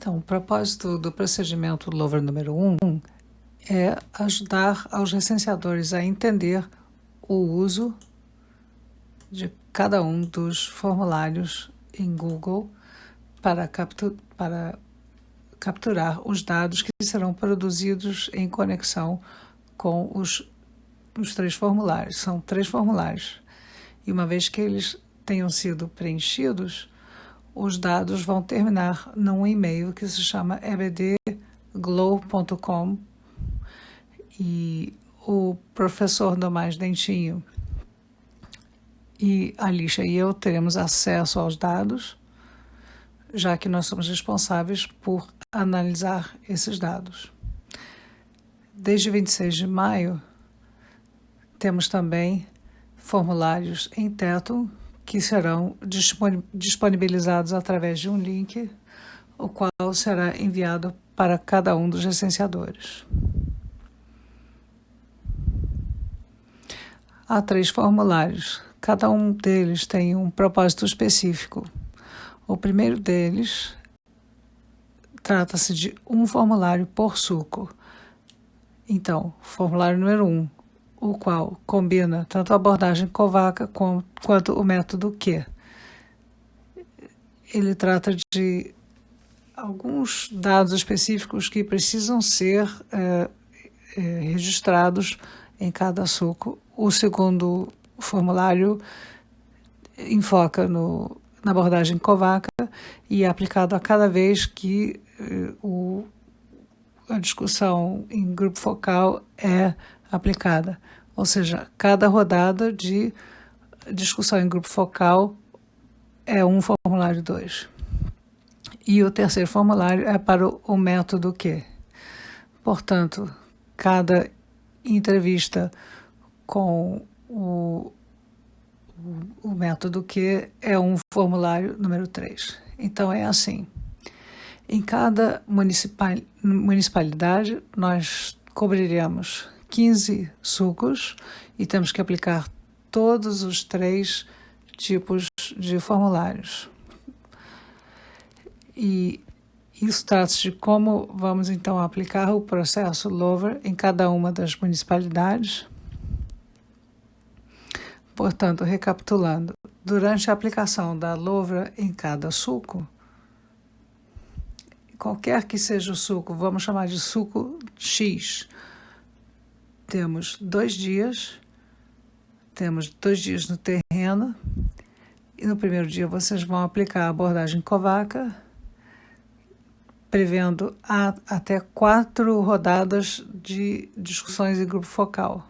Então, o propósito do procedimento Lover número 1 um é ajudar aos licenciadores a entender o uso de cada um dos formulários em Google para, captu para capturar os dados que serão produzidos em conexão com os, os três formulários. São três formulários. E uma vez que eles tenham sido preenchidos, os dados vão terminar num e-mail que se chama ebdglow.com e o professor Domais Dentinho e a Lixa e eu teremos acesso aos dados, já que nós somos responsáveis por analisar esses dados. Desde 26 de maio, temos também formulários em teto que serão disponibilizados através de um link, o qual será enviado para cada um dos licenciadores. Há três formulários. Cada um deles tem um propósito específico. O primeiro deles trata-se de um formulário por suco. Então, formulário número um, o qual combina tanto a abordagem Covaca quanto o método Q. Ele trata de alguns dados específicos que precisam ser é, é, registrados em cada suco. O segundo formulário enfoca no, na abordagem Covaca e é aplicado a cada vez que eh, o, a discussão em grupo focal é aplicada. Ou seja, cada rodada de discussão em grupo focal é um formulário 2. E o terceiro formulário é para o, método Q. Portanto, cada entrevista com o, o, método Q é um formulário número 3. Então, é assim. Em cada municipal, municipalidade, nós cobriremos 15 sucos e temos que aplicar todos os três tipos de formulários. E isso trata-se de como vamos então aplicar o processo LOVER em cada uma das municipalidades. Portanto, recapitulando, durante a aplicação da LOVER em cada suco, qualquer que seja o suco, vamos chamar de suco X, temos dois dias, temos dois dias no terreno, e no primeiro dia vocês vão aplicar a abordagem Covaca, prevendo a, até quatro rodadas de discussões em grupo focal.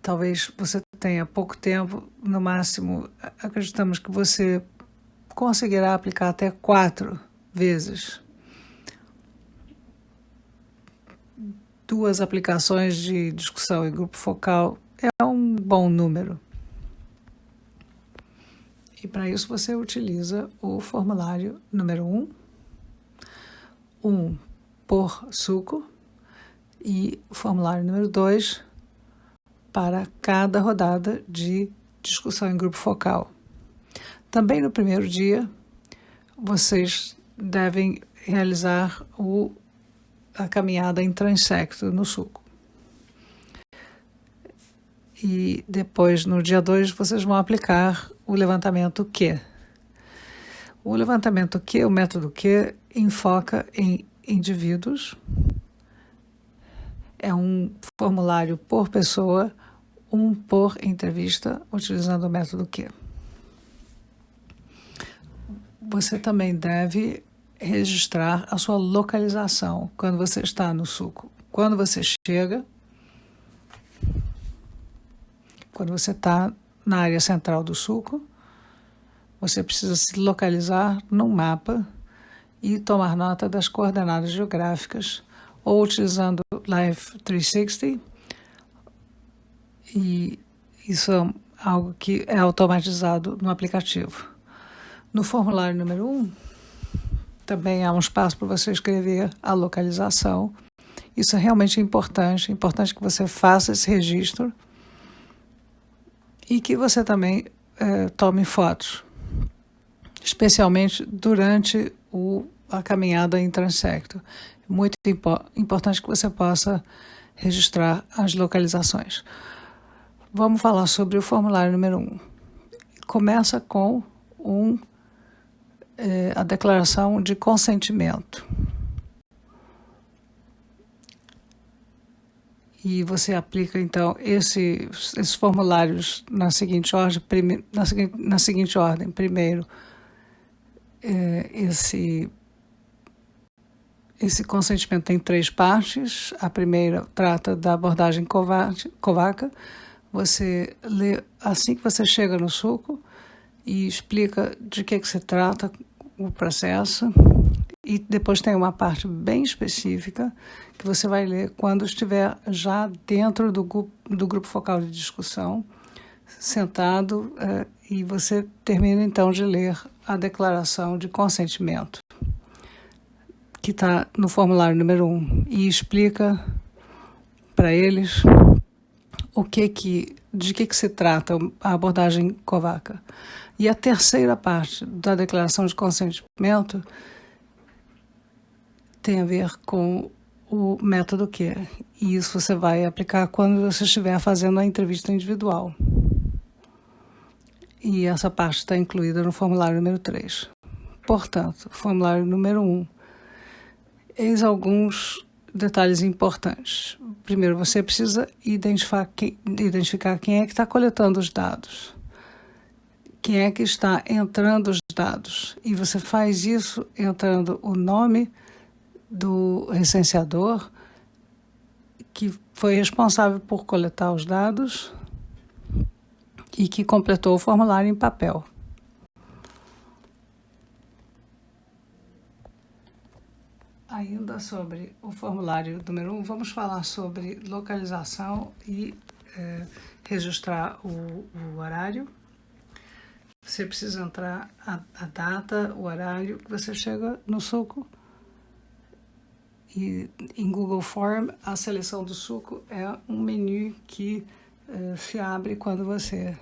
Talvez você tenha pouco tempo, no máximo, acreditamos que você conseguirá aplicar até quatro vezes. duas aplicações de discussão em grupo focal é um bom número. E para isso você utiliza o formulário número 1, um, um por suco, e o formulário número 2 para cada rodada de discussão em grupo focal. Também no primeiro dia, vocês devem realizar o a caminhada em transecto no suco. E depois, no dia 2, vocês vão aplicar o levantamento Q. O levantamento Q, o método Q, enfoca em indivíduos. É um formulário por pessoa, um por entrevista, utilizando o método Q. Você também deve registrar a sua localização quando você está no suco. Quando você chega, quando você está na área central do suco, você precisa se localizar no mapa e tomar nota das coordenadas geográficas ou utilizando Live 360 e isso é algo que é automatizado no aplicativo. No formulário número 1, um, também há um espaço para você escrever a localização. Isso é realmente importante, é importante que você faça esse registro e que você também é, tome fotos, especialmente durante o a caminhada em transecto. Muito impo importante que você possa registrar as localizações. Vamos falar sobre o formulário número 1. Um. Começa com um, é, a declaração de consentimento. E você aplica, então, esse, esses formulários na seguinte ordem. Prime, na, seguinte, na seguinte ordem. Primeiro, é, esse, esse consentimento tem três partes. A primeira trata da abordagem covaca. Você lê assim que você chega no suco e explica de que, que se trata o processo. E depois tem uma parte bem específica que você vai ler quando estiver já dentro do, grupo, do grupo focal de discussão, sentado, uh, e você termina então de ler a declaração de consentimento, que está no formulário número 1, um, e explica para eles o que que, de que, que se trata a abordagem covaca. E a terceira parte da declaração de consentimento tem a ver com o método que E isso você vai aplicar quando você estiver fazendo a entrevista individual. E essa parte está incluída no formulário número 3. Portanto, formulário número 1. Eis alguns detalhes importantes. Primeiro, você precisa identificar quem, identificar quem é que está coletando os dados. Quem é que está entrando os dados. E você faz isso entrando o nome, do recenseador que foi responsável por coletar os dados e que completou o formulário em papel. Ainda sobre o formulário número 1, um, vamos falar sobre localização e é, registrar o, o, horário. Você precisa entrar a, a data, o horário que você chega no suco e em Google Form, a seleção do suco é um menu que uh, se abre quando você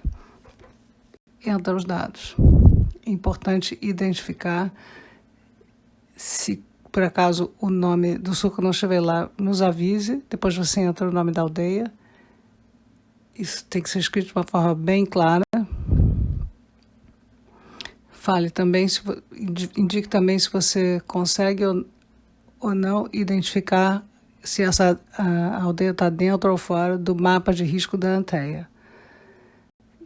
entra os dados. É importante identificar se por acaso o nome do suco não estiver lá, nos avise. Depois você entra o nome da aldeia. Isso tem que ser escrito de uma forma bem clara. Fale também, se, indique também se você consegue ou ou não identificar se essa a, aldeia está dentro ou fora do mapa de risco da Anteia.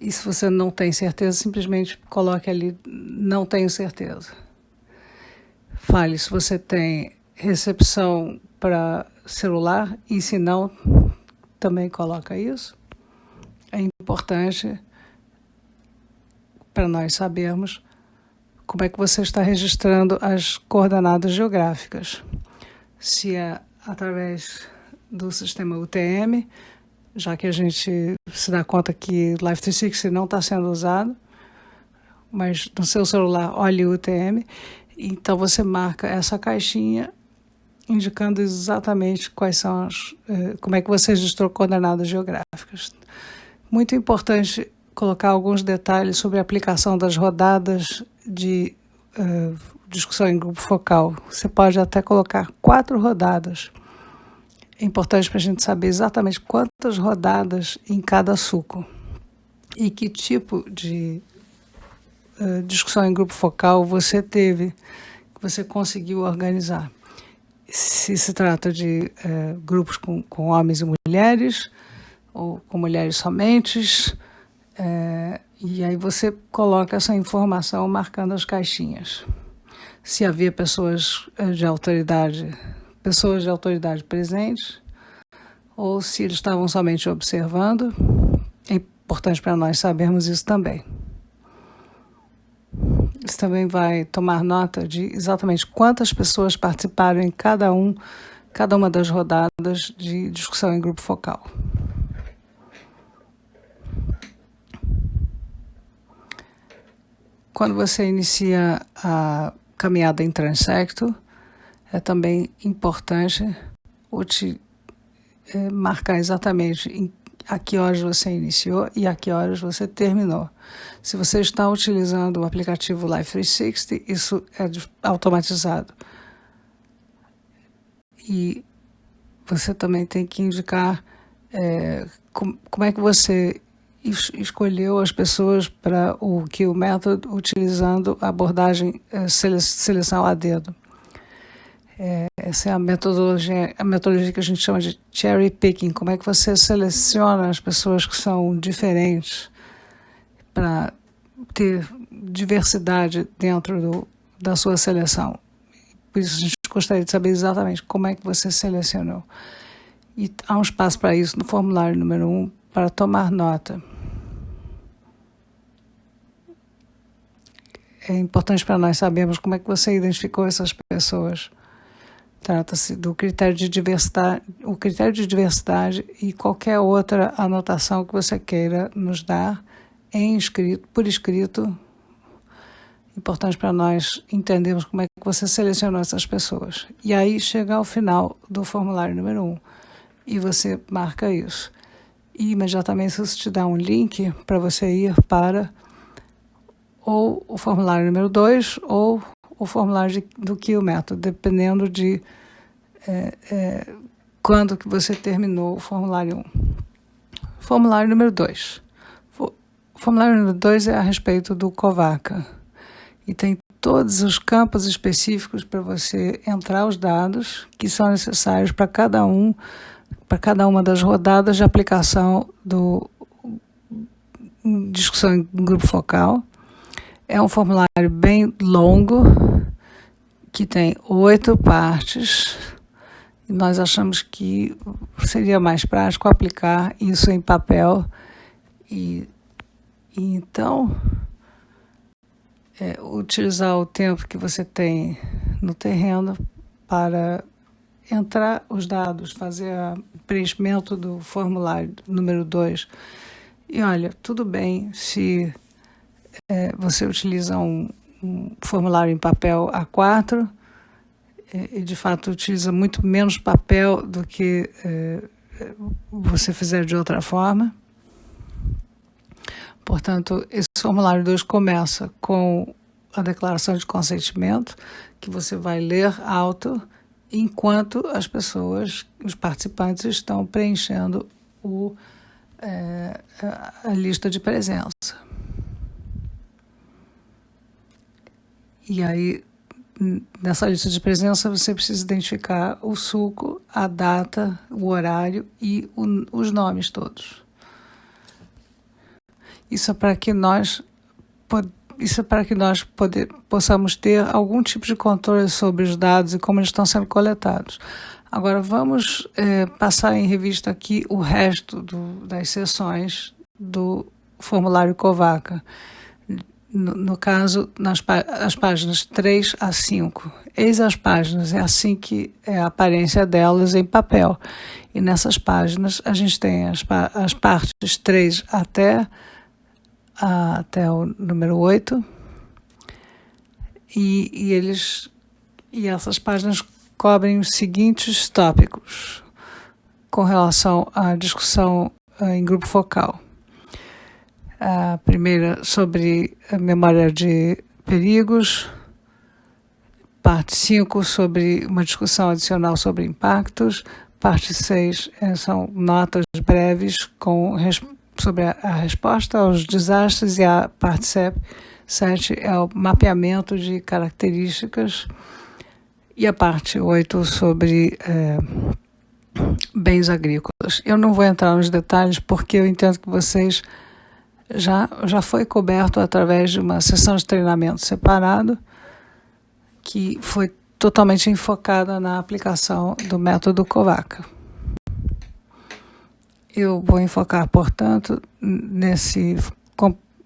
E se você não tem certeza, simplesmente coloque ali, não tenho certeza. Fale se você tem recepção para celular e se não, também coloca isso. É importante para nós sabermos como é que você está registrando as coordenadas geográficas se é através do sistema UTM, já que a gente se dá conta que Life 360 não está sendo usado, mas no seu celular olhe o UTM, então você marca essa caixinha indicando exatamente quais são as, eh, como é que você registrou coordenadas geográficas. Muito importante colocar alguns detalhes sobre a aplicação das rodadas de uh, discussão em grupo focal. Você pode até colocar quatro rodadas. É importante para a gente saber exatamente quantas rodadas em cada suco e que tipo de uh, discussão em grupo focal você teve, que você conseguiu organizar. Se se trata de uh, grupos com, com homens e mulheres, ou com mulheres somente, uh, e aí você coloca essa informação marcando as caixinhas se havia pessoas eh, de autoridade, pessoas de autoridade presentes, ou se eles estavam somente observando. É importante para nós sabermos isso também. Isso também vai tomar nota de exatamente quantas pessoas participaram em cada um, cada uma das rodadas de discussão em grupo focal. Quando você inicia a caminhada em transecto, é também importante te, é, marcar exatamente em, a que horas você iniciou e a que horas você terminou. Se você está utilizando o aplicativo Life 360, isso é automatizado. E você também tem que indicar é, com, como é que você es, escolheu as pessoas para o que o método utilizando a abordagem é, sele, seleção a dedo. É, essa é a metodologia, a metodologia que a gente chama de cherry picking. Como é que você seleciona as pessoas que são diferentes para ter diversidade dentro do, da sua seleção. Por isso a gente gostaria de saber exatamente como é que você selecionou. E há um espaço para isso no formulário número 1 um, para tomar nota. É importante para nós sabermos como é que você identificou essas pessoas. Trata-se do critério de diversidade, o critério de diversidade e qualquer outra anotação que você queira nos dar em escrito, por escrito. Importante para nós entendermos como é que você selecionou essas pessoas. E aí chega ao final do formulário número 1 um, e você marca isso. E imediatamente isso te dá um link para você ir para ou o formulário número 2 ou o formulário de, do que o método, dependendo de é, é, quando que você terminou o formulário 1. Um. Formulário número 2. O formulário número 2 é a respeito do COVACA e tem todos os campos específicos para você entrar os dados que são necessários para cada um, para cada uma das rodadas de aplicação do discussão em grupo focal. É um formulário bem longo que tem oito partes. E nós achamos que seria mais prático aplicar isso em papel e, e então é, utilizar o tempo que você tem no terreno para entrar os dados, fazer o preenchimento do formulário número 2. E olha, tudo bem se é, você utiliza um, um, formulário em papel A4 é, e de fato utiliza muito menos papel do que é, você fizer de outra forma. Portanto, esse formulário 2 começa com a declaração de consentimento, que você vai ler alto enquanto as pessoas, os participantes, estão preenchendo o, é, a lista de presença. E aí, nessa lista de presença, você precisa identificar o suco, a data, o horário e o, os nomes todos. Isso é para que nós isso é para que nós poder, possamos ter algum tipo de controle sobre os dados e como eles estão sendo coletados. Agora vamos é, passar em revista aqui o resto do, das sessões do formulário COVACA. No, no caso, nas as páginas 3 a 5. Eis as páginas, é assim que é a aparência delas em papel. E nessas páginas a gente tem as, as partes 3 até até o número 8. E, e, eles e essas páginas cobrem os seguintes tópicos com relação à discussão uh, em grupo focal. A primeira sobre a memória de perigos, parte 5 sobre uma discussão adicional sobre impactos, parte 6 eh, são notas breves com sobre a, a resposta aos desastres. E a parte 7 é o mapeamento de características. E a parte 8 sobre é, bens agrícolas. Eu não vou entrar nos detalhes porque eu entendo que vocês já, já foi coberto através de uma sessão de treinamento separado que foi totalmente enfocada na aplicação do método COVACA. Eu vou enfocar, portanto, nesse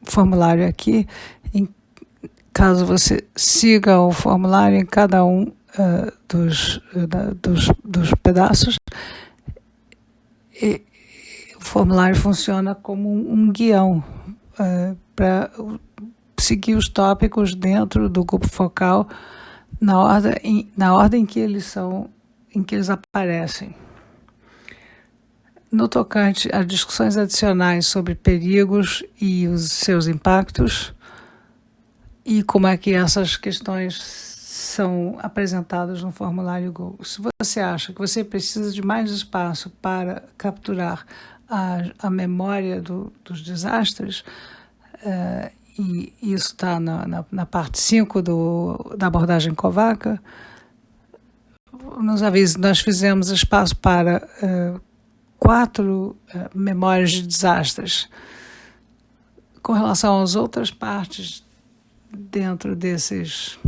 formulário aqui, em, caso você siga o formulário em cada um uh, dos, uh, dos, dos pedaços, e, formulário funciona como um, guião uh, para seguir os tópicos dentro do grupo focal na ordem, na ordem que eles são, em que eles aparecem. no tocante a discussões adicionais sobre perigos e os seus impactos e como é que essas questões são apresentadas no formulário Google. Se você acha que você precisa de mais espaço para capturar a, memória do, dos desastres, uh, e isso está na, na, na, parte 5 da abordagem Covaca, nos avise, nós fizemos espaço para uh, quatro uh, memórias de desastres. Com relação às outras partes dentro desses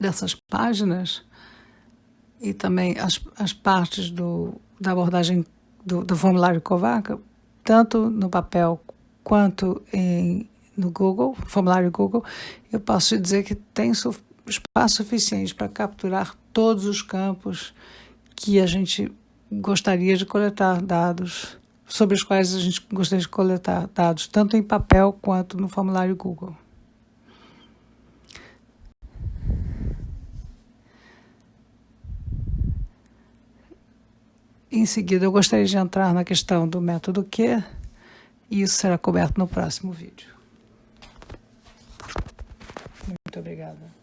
dessas páginas e também as, as partes do, da abordagem do, do formulário Covaca, tanto no papel quanto em, no Google, formulário Google, eu posso dizer que tem su espaço suficiente para capturar todos os campos que a gente gostaria de coletar dados, sobre os quais a gente gostaria de coletar dados, tanto em papel quanto no formulário Google. Em seguida, eu gostaria de entrar na questão do método Q, e isso será coberto no próximo vídeo. Muito obrigada.